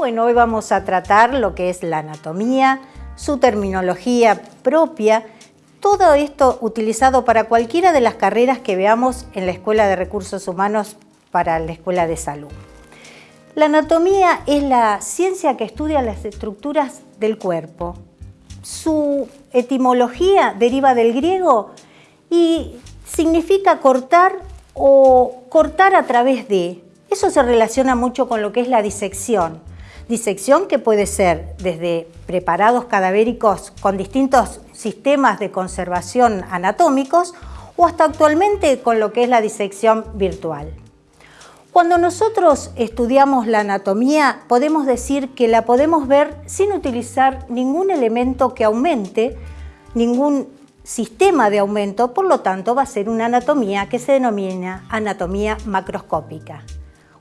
Bueno, hoy vamos a tratar lo que es la anatomía, su terminología propia, todo esto utilizado para cualquiera de las carreras que veamos en la Escuela de Recursos Humanos para la Escuela de Salud. La anatomía es la ciencia que estudia las estructuras del cuerpo. Su etimología deriva del griego y significa cortar o cortar a través de. Eso se relaciona mucho con lo que es la disección. Disección que puede ser desde preparados cadavéricos con distintos sistemas de conservación anatómicos o hasta actualmente con lo que es la disección virtual. Cuando nosotros estudiamos la anatomía, podemos decir que la podemos ver sin utilizar ningún elemento que aumente, ningún sistema de aumento, por lo tanto va a ser una anatomía que se denomina anatomía macroscópica.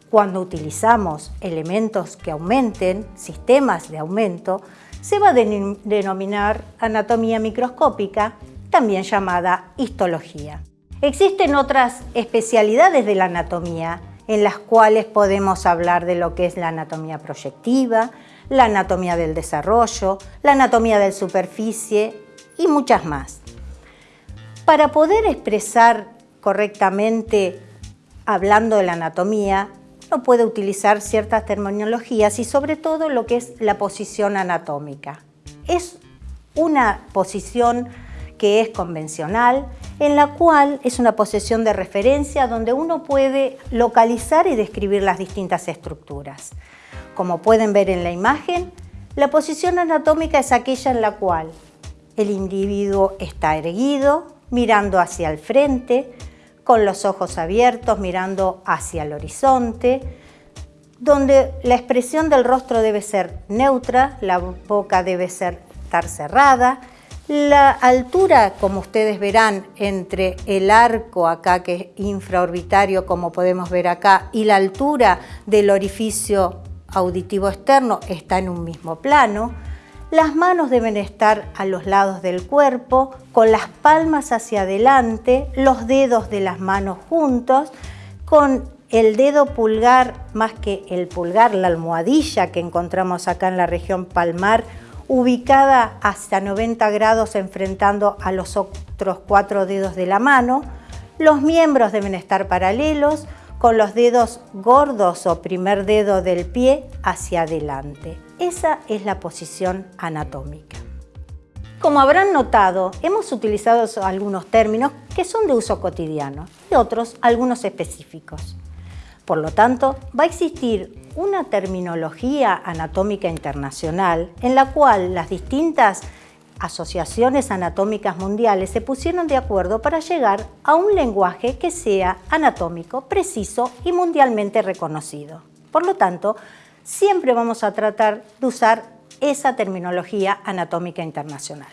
Cuando utilizamos elementos que aumenten, sistemas de aumento, se va a denominar anatomía microscópica, también llamada histología. Existen otras especialidades de la anatomía en las cuales podemos hablar de lo que es la anatomía proyectiva, la anatomía del desarrollo, la anatomía de superficie y muchas más. Para poder expresar correctamente hablando de la anatomía, uno puede utilizar ciertas terminologías y sobre todo lo que es la posición anatómica. Es una posición que es convencional, en la cual es una posición de referencia donde uno puede localizar y describir las distintas estructuras. Como pueden ver en la imagen, la posición anatómica es aquella en la cual el individuo está erguido, mirando hacia el frente, con los ojos abiertos, mirando hacia el horizonte, donde la expresión del rostro debe ser neutra, la boca debe estar cerrada, la altura, como ustedes verán, entre el arco acá, que es infraorbitario, como podemos ver acá, y la altura del orificio auditivo externo está en un mismo plano. Las manos deben estar a los lados del cuerpo, con las palmas hacia adelante, los dedos de las manos juntos, con el dedo pulgar, más que el pulgar, la almohadilla que encontramos acá en la región palmar, ubicada hasta 90 grados enfrentando a los otros cuatro dedos de la mano. Los miembros deben estar paralelos con los dedos gordos o primer dedo del pie hacia adelante. Esa es la posición anatómica. Como habrán notado, hemos utilizado algunos términos que son de uso cotidiano y otros algunos específicos. Por lo tanto, va a existir una terminología anatómica internacional en la cual las distintas asociaciones anatómicas mundiales se pusieron de acuerdo para llegar a un lenguaje que sea anatómico, preciso y mundialmente reconocido. Por lo tanto, siempre vamos a tratar de usar esa terminología anatómica internacional.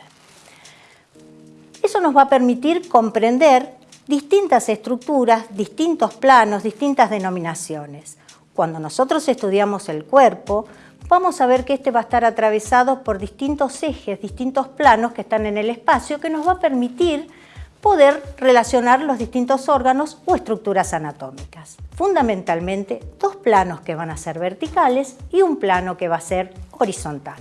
Eso nos va a permitir comprender distintas estructuras, distintos planos, distintas denominaciones. Cuando nosotros estudiamos el cuerpo, vamos a ver que este va a estar atravesado por distintos ejes, distintos planos que están en el espacio que nos va a permitir poder relacionar los distintos órganos o estructuras anatómicas. Fundamentalmente, dos planos que van a ser verticales y un plano que va a ser horizontal.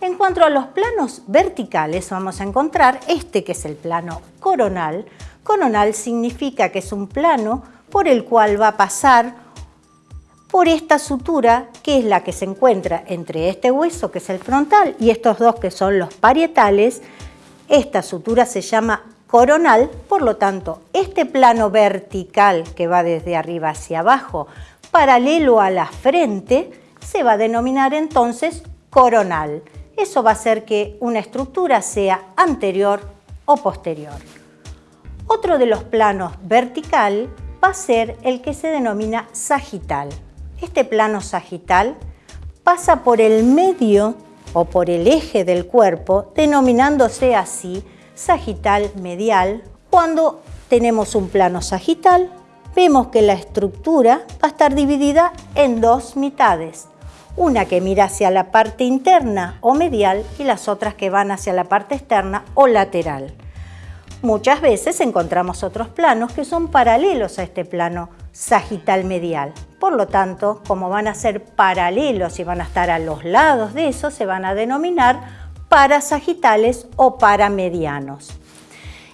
En cuanto a los planos verticales, vamos a encontrar este que es el plano coronal, Coronal significa que es un plano por el cual va a pasar por esta sutura que es la que se encuentra entre este hueso que es el frontal y estos dos que son los parietales. Esta sutura se llama coronal, por lo tanto este plano vertical que va desde arriba hacia abajo paralelo a la frente se va a denominar entonces coronal. Eso va a hacer que una estructura sea anterior o posterior. Otro de los planos vertical va a ser el que se denomina sagital. Este plano sagital pasa por el medio o por el eje del cuerpo, denominándose así sagital medial. Cuando tenemos un plano sagital, vemos que la estructura va a estar dividida en dos mitades, una que mira hacia la parte interna o medial y las otras que van hacia la parte externa o lateral. Muchas veces encontramos otros planos que son paralelos a este plano sagital medial. Por lo tanto, como van a ser paralelos y van a estar a los lados de eso, se van a denominar parasagitales o paramedianos.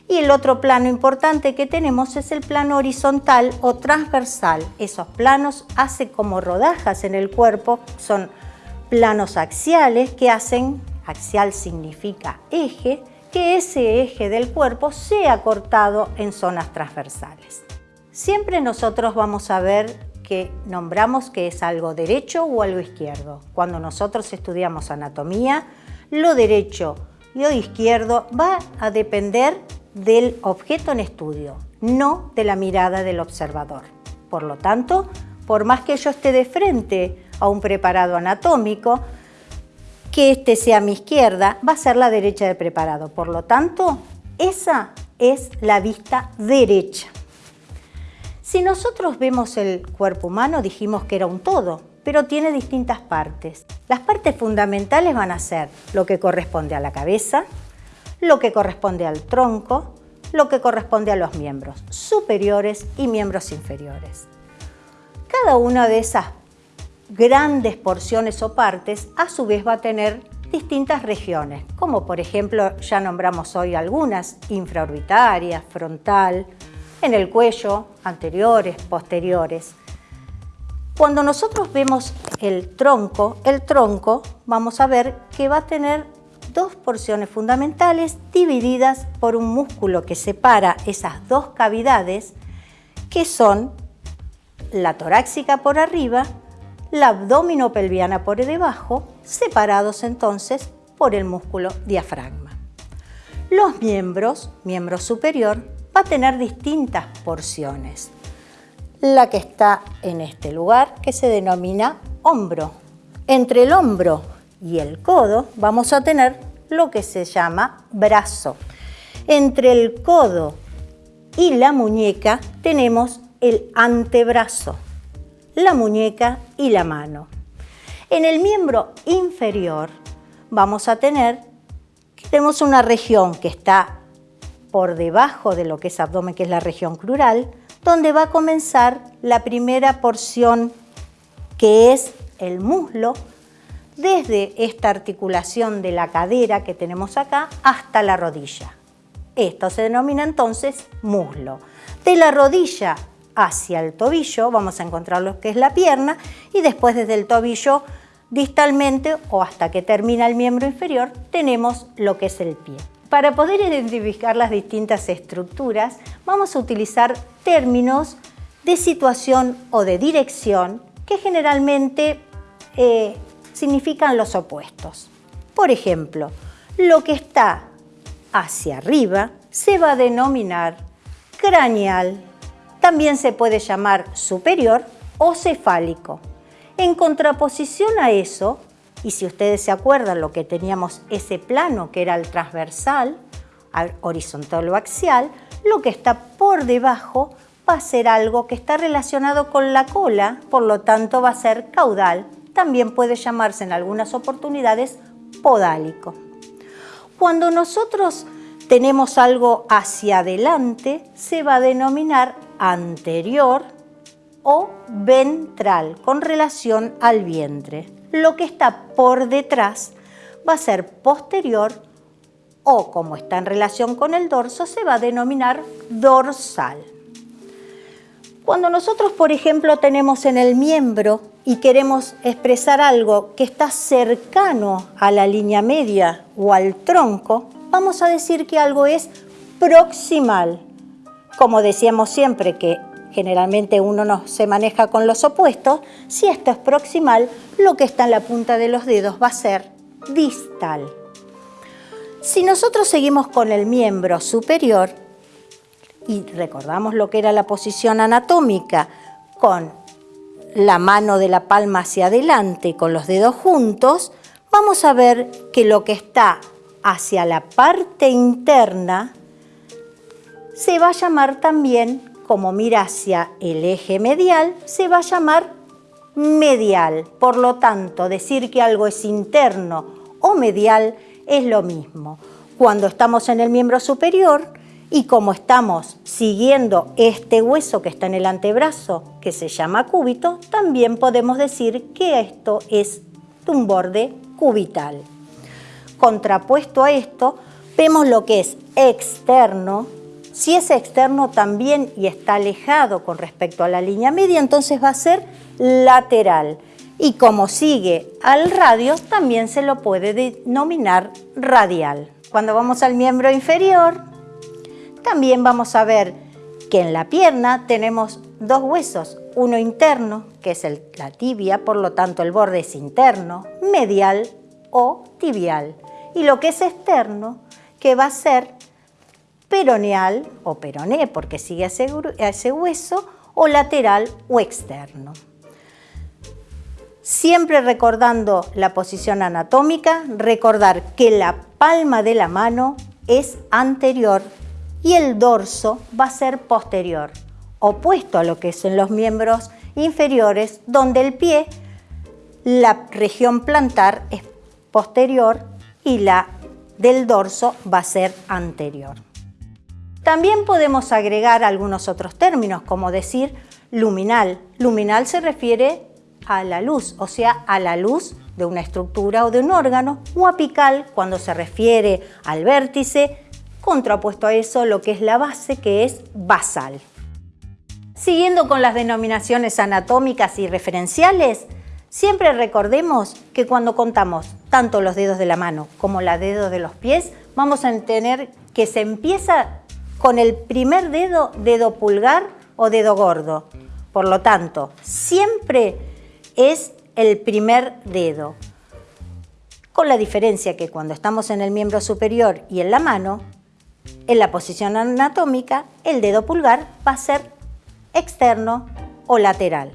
Y el otro plano importante que tenemos es el plano horizontal o transversal. Esos planos hacen como rodajas en el cuerpo, son planos axiales que hacen, axial significa eje, que ese eje del cuerpo sea cortado en zonas transversales. Siempre nosotros vamos a ver que nombramos que es algo derecho o algo izquierdo. Cuando nosotros estudiamos anatomía, lo derecho y lo izquierdo va a depender del objeto en estudio, no de la mirada del observador. Por lo tanto, por más que yo esté de frente a un preparado anatómico, que este sea mi izquierda, va a ser la derecha del preparado. Por lo tanto, esa es la vista derecha. Si nosotros vemos el cuerpo humano, dijimos que era un todo, pero tiene distintas partes. Las partes fundamentales van a ser lo que corresponde a la cabeza, lo que corresponde al tronco, lo que corresponde a los miembros superiores y miembros inferiores. Cada una de esas grandes porciones o partes a su vez va a tener distintas regiones, como por ejemplo ya nombramos hoy algunas, infraorbitarias, frontal, en el cuello, anteriores, posteriores. Cuando nosotros vemos el tronco, el tronco vamos a ver que va a tener dos porciones fundamentales divididas por un músculo que separa esas dos cavidades que son la torácica por arriba la abdominopelviana por debajo, separados entonces por el músculo diafragma. Los miembros, miembro superior, va a tener distintas porciones. La que está en este lugar, que se denomina hombro. Entre el hombro y el codo vamos a tener lo que se llama brazo. Entre el codo y la muñeca tenemos el antebrazo la muñeca y la mano. En el miembro inferior vamos a tener, tenemos una región que está por debajo de lo que es abdomen, que es la región crural, donde va a comenzar la primera porción que es el muslo, desde esta articulación de la cadera que tenemos acá hasta la rodilla. Esto se denomina entonces muslo. De la rodilla hacia el tobillo, vamos a encontrar lo que es la pierna y después desde el tobillo distalmente o hasta que termina el miembro inferior tenemos lo que es el pie. Para poder identificar las distintas estructuras vamos a utilizar términos de situación o de dirección que generalmente eh, significan los opuestos. Por ejemplo, lo que está hacia arriba se va a denominar craneal, también se puede llamar superior o cefálico. En contraposición a eso, y si ustedes se acuerdan lo que teníamos ese plano que era el transversal, horizontal o axial, lo que está por debajo va a ser algo que está relacionado con la cola, por lo tanto va a ser caudal. También puede llamarse en algunas oportunidades podálico. Cuando nosotros tenemos algo hacia adelante, se va a denominar anterior o ventral con relación al vientre. Lo que está por detrás va a ser posterior o como está en relación con el dorso se va a denominar dorsal. Cuando nosotros, por ejemplo, tenemos en el miembro y queremos expresar algo que está cercano a la línea media o al tronco, vamos a decir que algo es proximal como decíamos siempre que generalmente uno no se maneja con los opuestos, si esto es proximal, lo que está en la punta de los dedos va a ser distal. Si nosotros seguimos con el miembro superior y recordamos lo que era la posición anatómica con la mano de la palma hacia adelante con los dedos juntos, vamos a ver que lo que está hacia la parte interna se va a llamar también, como mira hacia el eje medial, se va a llamar medial. Por lo tanto, decir que algo es interno o medial es lo mismo. Cuando estamos en el miembro superior, Y como estamos siguiendo este hueso que está en el antebrazo, que se llama cúbito, también podemos decir que esto es un borde cubital. Contrapuesto a esto, vemos lo que es externo. Si es externo también y está alejado con respecto a la línea media, entonces va a ser lateral. Y como sigue al radio, también se lo puede denominar radial. Cuando vamos al miembro inferior, también vamos a ver que en la pierna tenemos dos huesos, uno interno, que es la tibia, por lo tanto el borde es interno, medial o tibial, y lo que es externo, que va a ser peroneal o peroné, porque sigue a ese hueso, o lateral o externo. Siempre recordando la posición anatómica, recordar que la palma de la mano es anterior y el dorso va a ser posterior, opuesto a lo que son los miembros inferiores, donde el pie, la región plantar es posterior y la del dorso va a ser anterior. También podemos agregar algunos otros términos, como decir luminal. Luminal se refiere a la luz, o sea, a la luz de una estructura o de un órgano, o apical cuando se refiere al vértice, contrapuesto a eso lo que es la base, que es basal. Siguiendo con las denominaciones anatómicas y referenciales, siempre recordemos que cuando contamos tanto los dedos de la mano como los dedos de los pies, vamos a entender que se empieza con el primer dedo, dedo pulgar o dedo gordo. Por lo tanto, siempre es el primer dedo. Con la diferencia que cuando estamos en el miembro superior y en la mano, en la posición anatómica, el dedo pulgar va a ser externo o lateral.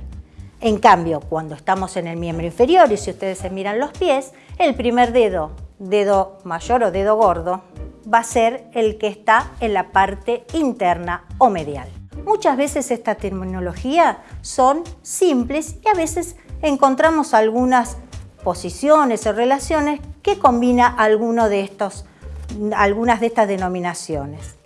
En cambio, cuando estamos en el miembro inferior y si ustedes se miran los pies, el primer dedo, dedo mayor o dedo gordo, va a ser el que está en la parte interna o medial. Muchas veces esta terminología son simples y a veces encontramos algunas posiciones o relaciones que combina de estos, algunas de estas denominaciones.